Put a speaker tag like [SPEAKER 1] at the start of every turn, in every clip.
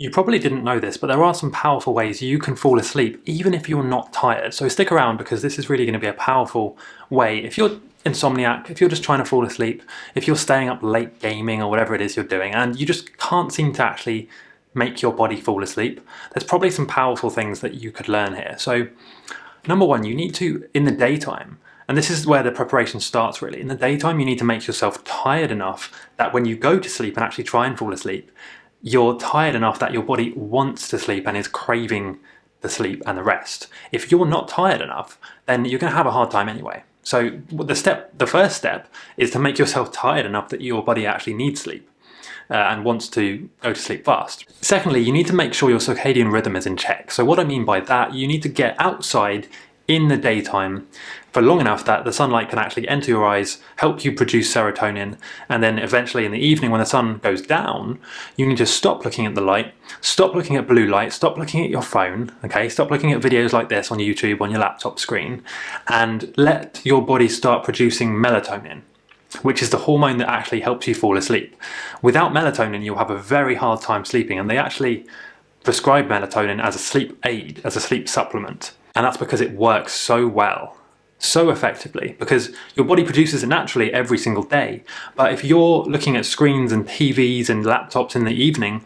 [SPEAKER 1] You probably didn't know this, but there are some powerful ways you can fall asleep even if you're not tired. So stick around because this is really going to be a powerful way. If you're insomniac, if you're just trying to fall asleep, if you're staying up late gaming or whatever it is you're doing, and you just can't seem to actually make your body fall asleep, there's probably some powerful things that you could learn here. So number one, you need to, in the daytime, and this is where the preparation starts really. In the daytime, you need to make yourself tired enough that when you go to sleep and actually try and fall asleep, you're tired enough that your body wants to sleep and is craving the sleep and the rest. If you're not tired enough, then you're going to have a hard time anyway. So the step, the first step is to make yourself tired enough that your body actually needs sleep. Uh, and wants to go to sleep fast. Secondly, you need to make sure your circadian rhythm is in check. So what I mean by that, you need to get outside in the daytime for long enough that the sunlight can actually enter your eyes, help you produce serotonin, and then eventually in the evening when the sun goes down, you need to stop looking at the light, stop looking at blue light, stop looking at your phone, okay, stop looking at videos like this on YouTube on your laptop screen, and let your body start producing melatonin which is the hormone that actually helps you fall asleep. Without melatonin, you'll have a very hard time sleeping, and they actually prescribe melatonin as a sleep aid, as a sleep supplement. And that's because it works so well, so effectively, because your body produces it naturally every single day. But if you're looking at screens and TVs and laptops in the evening,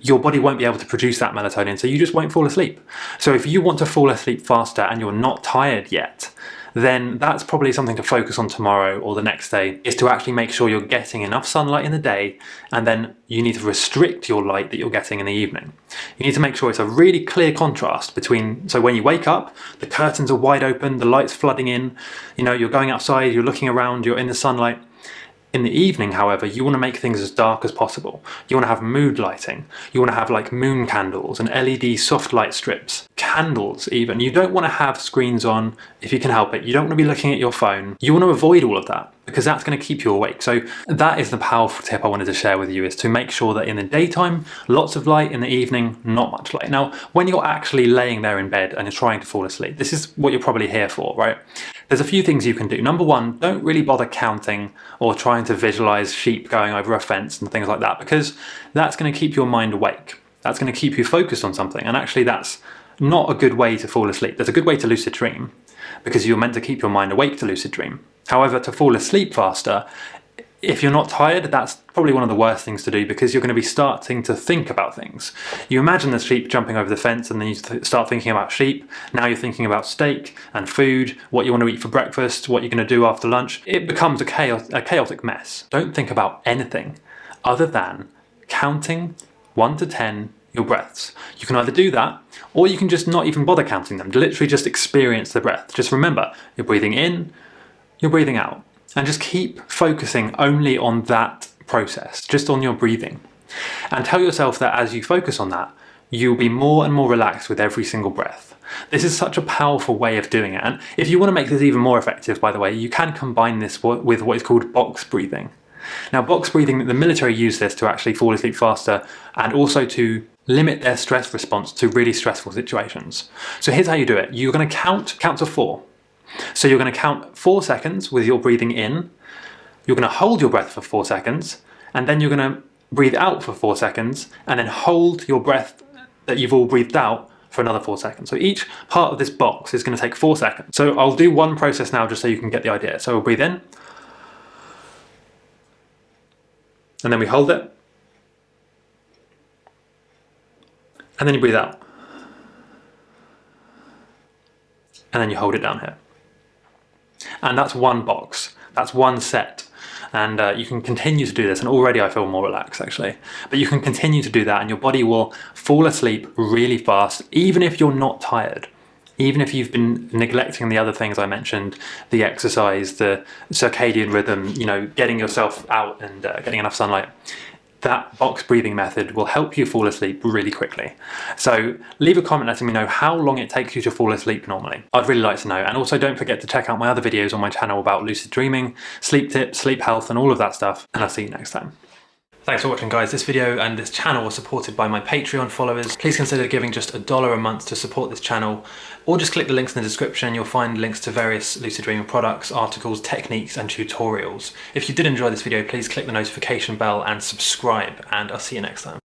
[SPEAKER 1] your body won't be able to produce that melatonin, so you just won't fall asleep. So if you want to fall asleep faster and you're not tired yet, then that's probably something to focus on tomorrow or the next day, is to actually make sure you're getting enough sunlight in the day, and then you need to restrict your light that you're getting in the evening. You need to make sure it's a really clear contrast between, so when you wake up, the curtains are wide open, the light's flooding in, you know, you're going outside, you're looking around, you're in the sunlight, in the evening, however, you want to make things as dark as possible. You want to have mood lighting. You want to have like moon candles and LED soft light strips. Candles even. You don't want to have screens on if you can help it. You don't want to be looking at your phone. You want to avoid all of that because that's going to keep you awake. So that is the powerful tip I wanted to share with you is to make sure that in the daytime, lots of light, in the evening, not much light. Now, when you're actually laying there in bed and you're trying to fall asleep, this is what you're probably here for, right? There's a few things you can do. Number one, don't really bother counting or trying to visualize sheep going over a fence and things like that because that's going to keep your mind awake. That's going to keep you focused on something. And actually that's not a good way to fall asleep. There's a good way to lucid dream because you're meant to keep your mind awake to lucid dream. However, to fall asleep faster, if you're not tired, that's probably one of the worst things to do because you're going to be starting to think about things. You imagine the sheep jumping over the fence and then you start thinking about sheep. Now you're thinking about steak and food, what you want to eat for breakfast, what you're going to do after lunch. It becomes a, chaos a chaotic mess. Don't think about anything other than counting 1 to 10 your breaths. You can either do that or you can just not even bother counting them. Literally just experience the breath. Just remember, you're breathing in, you're breathing out. And just keep focusing only on that process, just on your breathing. And tell yourself that as you focus on that, you'll be more and more relaxed with every single breath. This is such a powerful way of doing it. And if you want to make this even more effective, by the way, you can combine this with what is called box breathing. Now, box breathing, the military use this to actually fall asleep faster and also to limit their stress response to really stressful situations. So here's how you do it. You're going to count, count to four. So you're going to count four seconds with your breathing in, you're going to hold your breath for four seconds, and then you're going to breathe out for four seconds, and then hold your breath that you've all breathed out for another four seconds. So each part of this box is going to take four seconds. So I'll do one process now just so you can get the idea. So we'll breathe in, and then we hold it, and then you breathe out. And then you hold it down here. And that's one box, that's one set. And uh, you can continue to do this, and already I feel more relaxed actually. But you can continue to do that and your body will fall asleep really fast, even if you're not tired even if you've been neglecting the other things I mentioned, the exercise, the circadian rhythm, you know, getting yourself out and uh, getting enough sunlight, that box breathing method will help you fall asleep really quickly. So leave a comment letting me know how long it takes you to fall asleep normally. I'd really like to know. And also don't forget to check out my other videos on my channel about lucid dreaming, sleep tips, sleep health and all of that stuff. And I'll see you next time. Thanks for watching guys. This video and this channel are supported by my Patreon followers. Please consider giving just a dollar a month to support this channel or just click the links in the description. You'll find links to various Lucid Dreaming products, articles, techniques and tutorials. If you did enjoy this video, please click the notification bell and subscribe and I'll see you next time.